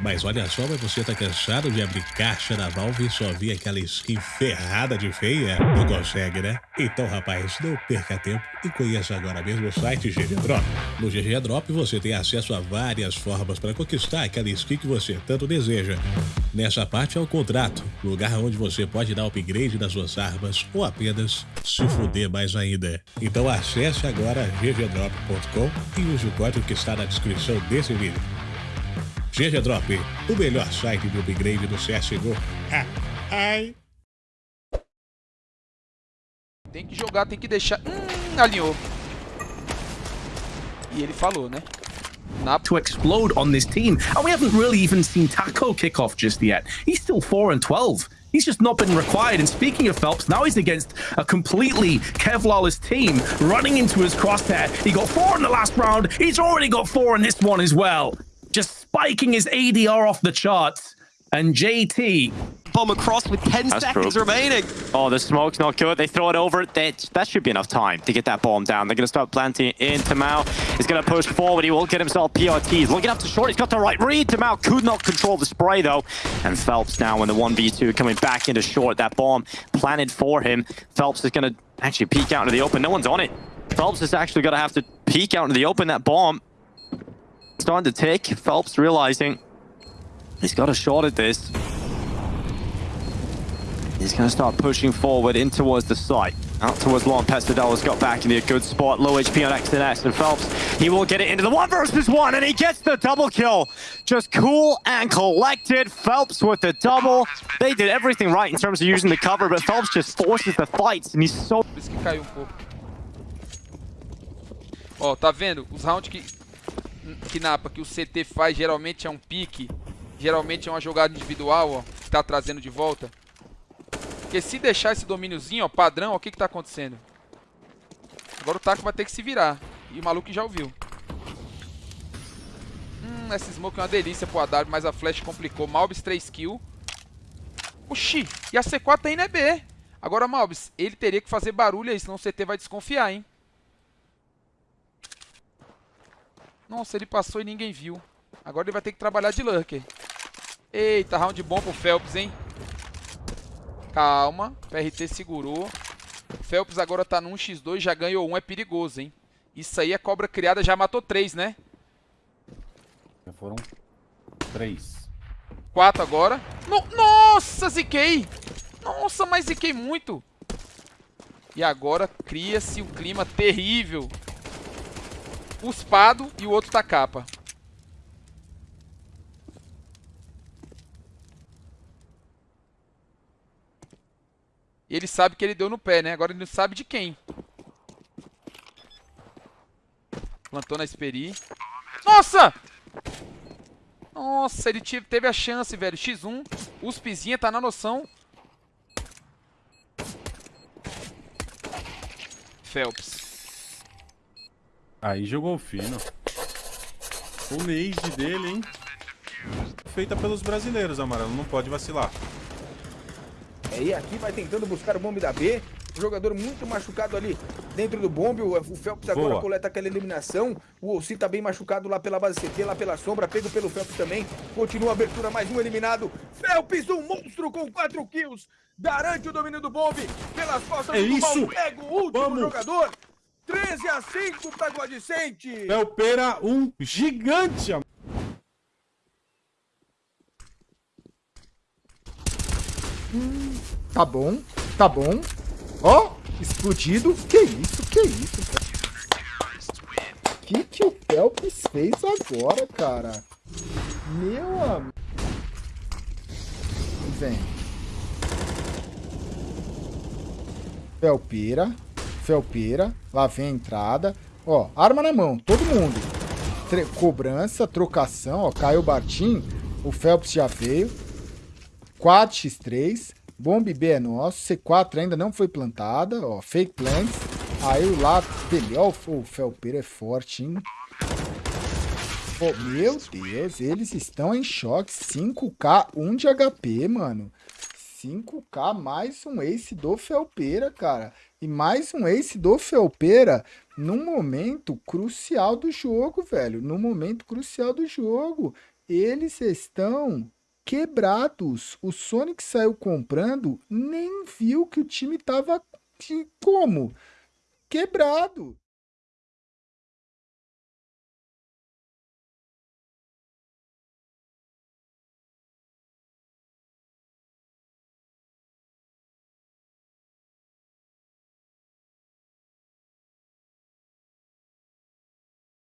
Mas olha só, mas você tá cansado de abrir caixa da Valve e só vir aquela skin ferrada de feia? Não consegue, né? Então, rapaz, não perca tempo e conheça agora mesmo o site GG Drop. No GG Drop você tem acesso a várias formas para conquistar aquela skin que você tanto deseja. Nessa parte é o contrato, lugar onde você pode dar upgrade nas suas armas ou apenas se fuder mais ainda. Então acesse agora ggdrop.com e use o código que está na descrição desse vídeo. GG Drop, o melhor site de upgrade do CSGO. Ah, ai. Tem que jogar, tem que deixar... Hum, alinhou. E ele falou, né? To explode on this team. And we haven't really even seen Taco kick off just yet. He's still 4 and 12. He's just not been required. And speaking of Phelps, now he's against a completely Kevlarless team running into his crosshair. He got four in the last round. He's already got four in this one as well spiking his ADR off the charts. And JT bomb across with 10 That's seconds true. remaining. Oh, the smoke's not good. They throw it over. That, that should be enough time to get that bomb down. They're going to start planting into Mao. He's going to push forward. He will get himself PRTs. Looking up to short. He's got the right read. to Mao could not control the spray, though. And Phelps now in the 1v2 coming back into short. That bomb planted for him. Phelps is going to actually peek out into the open. No one's on it. Phelps is actually going to have to peek out into the open. That bomb starting to tick. Phelps realizing he's got a shot at this. He's going to start pushing forward in towards the site. Out towards Long Pestodella's got back into a good spot. Low HP on X and Phelps, he will get it into the one versus one. And he gets the double kill. Just cool and collected. Phelps with the double. They did everything right in terms of using the cover. But Phelps just forces the fights. And he's so... Um Ó, tá vendo? Os rounds que que Napa, que o CT faz geralmente é um pique, geralmente é uma jogada individual, ó, que tá trazendo de volta. Porque se deixar esse domíniozinho, ó, padrão, ó, o que que tá acontecendo? Agora o Taco vai ter que se virar. E o maluco já ouviu. Hum, essa smoke é uma delícia pro AW, mas a flash complicou. Malbis 3 kills. Oxi, e a C4 tá indo é B. Agora, Malbis, ele teria que fazer barulho aí, senão o CT vai desconfiar, hein? Nossa, ele passou e ninguém viu. Agora ele vai ter que trabalhar de lurker. Eita, round bom pro Phelps, hein? Calma, PRT segurou. Phelps agora tá no 1x2, já ganhou um, é perigoso, hein? Isso aí, a cobra criada já matou três, né? Já foram três. Quatro agora. No Nossa, ziquei! Nossa, mas ziquei muito. E agora cria-se um clima terrível Uspado e o outro tá capa. E ele sabe que ele deu no pé, né? Agora ele não sabe de quem. Plantou na Esperi. Nossa! Nossa, ele teve a chance, velho. X1. Uspizinha tá na noção. Phelps. Aí jogou fino. O nade dele, hein? Feita pelos brasileiros, Amarelo. Não pode vacilar. É, e aqui vai tentando buscar o bombe da B. O jogador muito machucado ali dentro do bombe. O Phelps agora Boa. coleta aquela eliminação. O Olsi tá bem machucado lá pela base CT, lá pela sombra. Pego pelo Phelps também. Continua a abertura, mais um eliminado. Phelps, um monstro com 4 kills. Garante o domínio do bombe pelas costas é do isso. Pega o último Vamos. jogador. 13 a 5 para Godicente. Felpeira, um gigante. Hum, tá bom, tá bom. Ó, oh, explodido. Que isso, que isso, cara. Que que o Phelps fez agora, cara? Meu amigo. Vem. Felpeira. Felpeira. Lá vem a entrada. Ó, arma na mão, todo mundo. Tre cobrança, trocação, ó, caiu o Bartim. O Phelps já veio. 4x3. Bomb B é nosso. C4 ainda não foi plantada. Ó, fake plants. Aí o lado dele. Ó, o Felpeira é forte, hein? Oh, meu Deus, eles estão em choque. 5k, 1 de HP, mano. 5k mais um ace do Felpeira, cara. E mais um ace do Felpeira num momento crucial do jogo, velho. Num momento crucial do jogo. eles estão quebrados. O Sonic saiu comprando, nem viu que o time tava como? Quebrado.